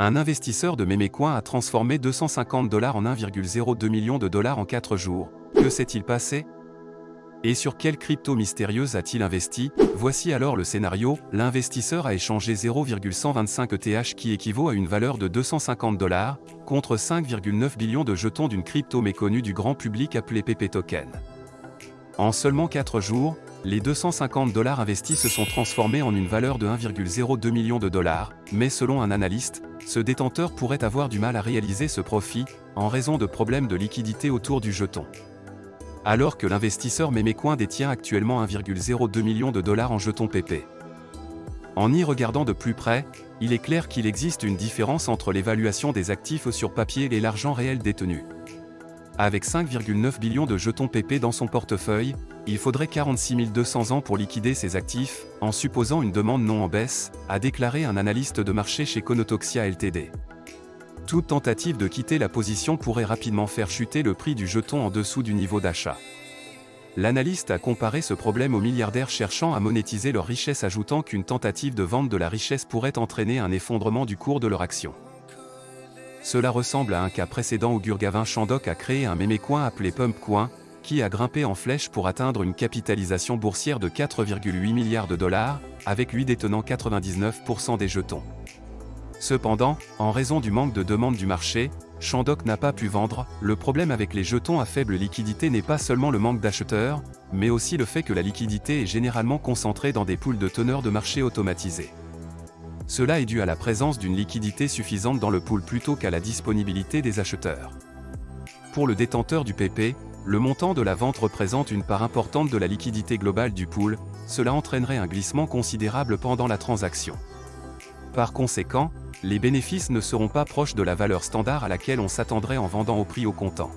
Un investisseur de Memecoin a transformé 250 dollars en 1,02 million de dollars en 4 jours. Que s'est-il passé? Et sur quelle crypto mystérieuse a-t-il investi? Voici alors le scénario, l'investisseur a échangé 0,125 ETH qui équivaut à une valeur de 250 dollars, contre 5,9 billions de jetons d'une crypto méconnue du grand public appelée PP Token. En seulement 4 jours, les 250 dollars investis se sont transformés en une valeur de 1,02 million de dollars, mais selon un analyste, ce détenteur pourrait avoir du mal à réaliser ce profit, en raison de problèmes de liquidité autour du jeton. Alors que l'investisseur Memecoin détient actuellement 1,02 million de dollars en jetons PP. En y regardant de plus près, il est clair qu'il existe une différence entre l'évaluation des actifs sur papier et l'argent réel détenu. Avec 5,9 billions de jetons PP dans son portefeuille, il faudrait 46 200 ans pour liquider ses actifs, en supposant une demande non en baisse, a déclaré un analyste de marché chez Conotoxia Ltd. Toute tentative de quitter la position pourrait rapidement faire chuter le prix du jeton en dessous du niveau d'achat. L'analyste a comparé ce problème aux milliardaires cherchant à monétiser leur richesse ajoutant qu'une tentative de vente de la richesse pourrait entraîner un effondrement du cours de leur action. Cela ressemble à un cas précédent où Gurgavin Chandok a créé un mémécoin appelé Pumpcoin, qui a grimpé en flèche pour atteindre une capitalisation boursière de 4,8 milliards de dollars, avec lui détenant 99% des jetons. Cependant, en raison du manque de demande du marché, Shandok n'a pas pu vendre. Le problème avec les jetons à faible liquidité n'est pas seulement le manque d'acheteurs, mais aussi le fait que la liquidité est généralement concentrée dans des poules de teneurs de marché automatisés. Cela est dû à la présence d'une liquidité suffisante dans le pool plutôt qu'à la disponibilité des acheteurs. Pour le détenteur du PP, le montant de la vente représente une part importante de la liquidité globale du pool, cela entraînerait un glissement considérable pendant la transaction. Par conséquent, les bénéfices ne seront pas proches de la valeur standard à laquelle on s'attendrait en vendant au prix au comptant.